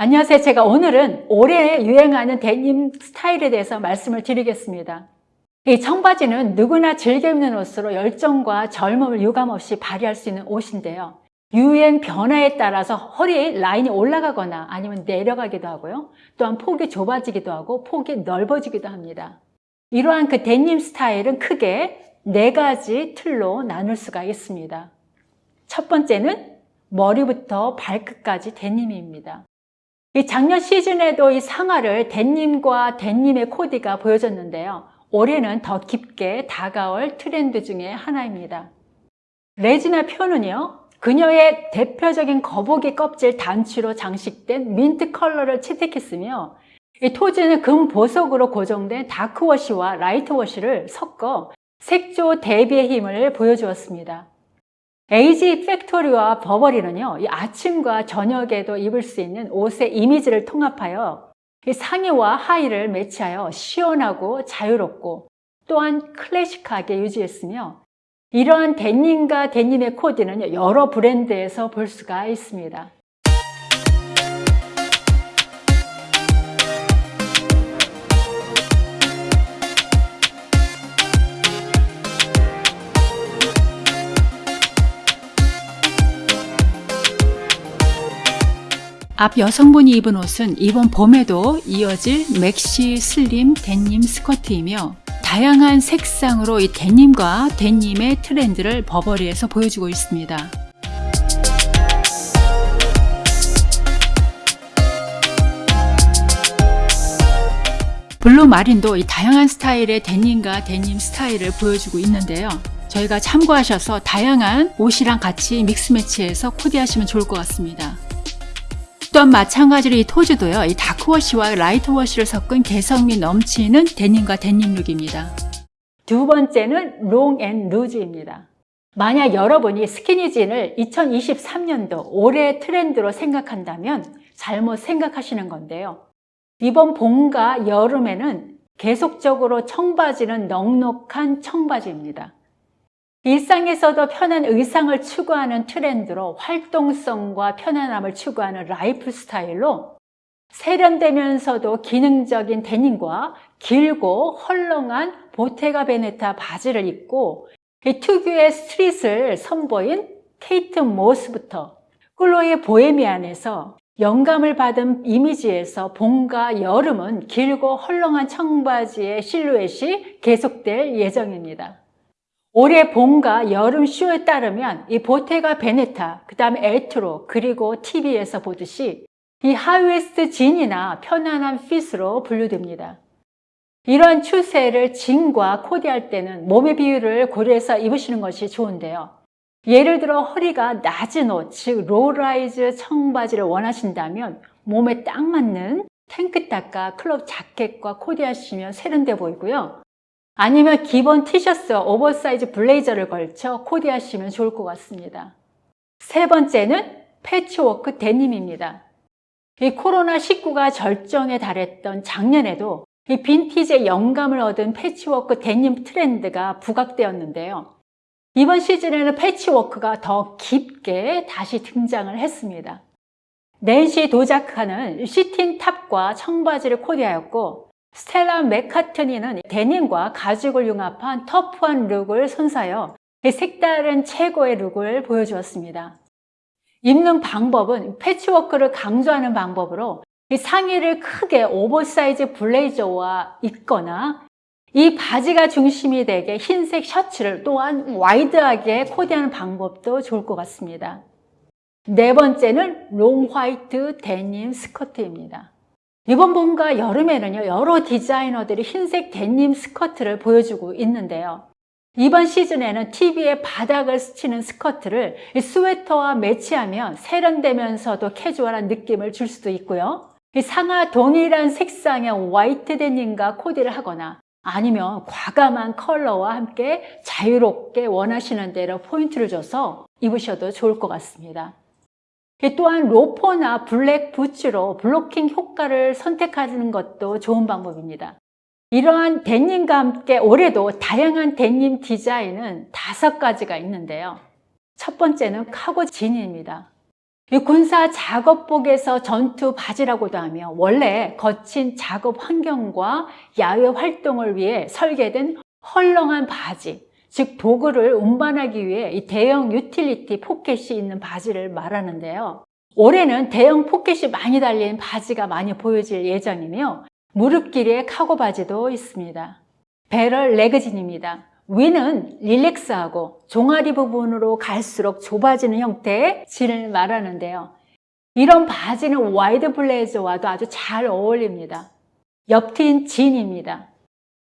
안녕하세요. 제가 오늘은 올해 유행하는 데님 스타일에 대해서 말씀을 드리겠습니다. 이 청바지는 누구나 즐겨 입는 옷으로 열정과 젊음을 유감없이 발휘할 수 있는 옷인데요. 유행 변화에 따라서 허리 라인이 올라가거나 아니면 내려가기도 하고요. 또한 폭이 좁아지기도 하고 폭이 넓어지기도 합니다. 이러한 그 데님 스타일은 크게 네 가지 틀로 나눌 수가 있습니다. 첫 번째는 머리부터 발끝까지 데님입니다. 이 작년 시즌에도 이 상하를 데님과 데님의 코디가 보여졌는데요. 올해는 더 깊게 다가올 트렌드 중에 하나입니다. 레지나 표는요. 그녀의 대표적인 거북이 껍질 단추로 장식된 민트 컬러를 채택했으며 이 토지는 금 보석으로 고정된 다크워시와 라이트워시를 섞어 색조 대비의 힘을 보여주었습니다. 에이지 팩토리와 버버리는요, 이 아침과 저녁에도 입을 수 있는 옷의 이미지를 통합하여 이 상의와 하의를 매치하여 시원하고 자유롭고 또한 클래식하게 유지했으며 이러한 데님과 데님의 코디는 여러 브랜드에서 볼 수가 있습니다. 앞 여성분이 입은 옷은 이번 봄에도 이어질 maxi slim 데님 스커트이며 다양한 색상으로 이 데님과 데님의 트렌드를 버버리에서 보여주고 있습니다. 블루 마린도 이 다양한 스타일의 데님과 데님 스타일을 보여주고 있는데요. 저희가 참고하셔서 다양한 옷이랑 같이 mix match해서 코디하시면 좋을 것 같습니다. 또한 마찬가지로 이 토즈도요. 이 다크워시와 라이트워시를 섞은 개성미 넘치는 데님과 데님 룩입니다. 두 번째는 long and loose입니다. 만약 여러분이 스키니진을 2023년도 올해 트렌드로 생각한다면 잘못 생각하시는 건데요. 이번 봄과 여름에는 계속적으로 청바지는 넉넉한 청바지입니다. 일상에서도 편한 의상을 추구하는 트렌드로 활동성과 편안함을 추구하는 라이프 스타일로 세련되면서도 기능적인 데님과 길고 헐렁한 보테가 베네타 바지를 입고 이 특유의 스트릿을 선보인 케이트 모스부터 클로이 보헤미안에서 영감을 받은 이미지에서 봄과 여름은 길고 헐렁한 청바지의 실루엣이 계속될 예정입니다. 올해 봄과 여름 쇼에 따르면 이 보테가 베네타, 그 다음에 엘트로, 그리고 TV에서 보듯이 이 high waist 진이나 편안한 핏으로 분류됩니다. 이러한 추세를 진과 코디할 때는 몸의 비율을 고려해서 입으시는 것이 좋은데요. 예를 들어 허리가 낮은 옷, 즉 low rise 청바지를 원하신다면 몸에 딱 맞는 탱크탑과 crop 자켓과 코디하시면 세련돼 보이고요. 아니면 기본 티셔츠와 오버사이즈 블레이저를 걸쳐 코디하시면 좋을 것 같습니다. 세 번째는 패치워크 데님입니다. 이 코로나19가 절정에 달했던 작년에도 이 빈티지의 영감을 얻은 패치워크 데님 트렌드가 부각되었는데요. 이번 시즌에는 패치워크가 더 깊게 다시 등장을 했습니다. 낸시 도자카는 새틴 탑과 청바지를 코디하였고 스텔라 맥카트니는 데님과 가죽을 융합한 터프한 룩을 선사하여 색다른 최고의 룩을 보여주었습니다. 입는 방법은 패치워크를 강조하는 방법으로 상의를 크게 오버사이즈 블레이저와 입거나 이 바지가 중심이 되게 흰색 셔츠를 또한 와이드하게 코디하는 방법도 좋을 것 같습니다. 네 번째는 long 화이트 데님 스커트입니다. 이번 봄과 여름에는요, 여러 디자이너들이 흰색 데님 스커트를 보여주고 있는데요. 이번 시즌에는 TV에 바닥을 스치는 스커트를 스웨터와 매치하면 세련되면서도 캐주얼한 느낌을 줄 수도 있고요. 상하 동일한 색상의 화이트 데님과 코디를 하거나 아니면 과감한 컬러와 함께 자유롭게 원하시는 대로 포인트를 줘서 입으셔도 좋을 것 같습니다. 또한 로퍼나 블랙 부츠로 블로킹 효과를 선택하는 것도 좋은 방법입니다. 이러한 데님과 함께 올해도 다양한 데님 디자인은 다섯 가지가 있는데요. 첫 번째는 카고 진입니다. 이 군사 작업복에서 전투 바지라고도 하며 원래 거친 작업 환경과 야외 활동을 위해 설계된 헐렁한 바지, 즉 도구를 운반하기 위해 이 대형 유틸리티 포켓이 있는 바지를 말하는데요. 올해는 대형 포켓이 많이 달린 바지가 많이 보여질 예정이며 무릎 길이의 카고 바지도 있습니다. barrel leg 진입니다. 위는 relax하고 종아리 부분으로 갈수록 좁아지는 형태의 진을 말하는데요. 이런 바지는 와이드 블레이저와도 아주 잘 어울립니다. 옆트인 진입니다.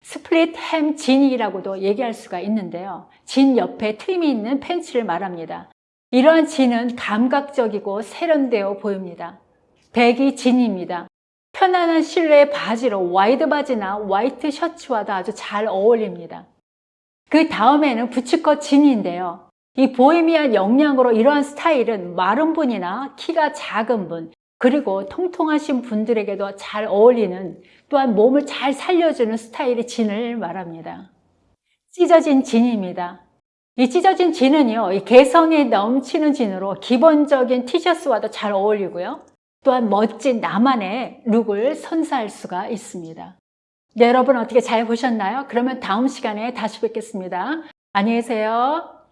split hem 진이라고도 얘기할 수가 있는데요. 진 옆에 트임이 있는 팬츠를 말합니다. 이러한 진은 감각적이고 세련되어 보입니다. baggy 진입니다. 편안한 실루엣의 바지로 와이드 바지나 화이트 셔츠와도 아주 잘 어울립니다. 그 다음에는 부츠컷 진인데요. 이 보헤미안 영향으로 이러한 스타일은 마른 분이나 키가 작은 분, 그리고 통통하신 분들에게도 잘 어울리는 또한 몸을 잘 살려주는 스타일의 진을 말합니다. 찢어진 진입니다. 이 찢어진 진은요, 이 개성이 넘치는 진으로 기본적인 티셔츠와도 잘 어울리고요. 또한 멋진 나만의 룩을 선사할 수가 있습니다. 네, 여러분 어떻게 잘 보셨나요? 그러면 다음 시간에 다시 뵙겠습니다. 안녕히 계세요.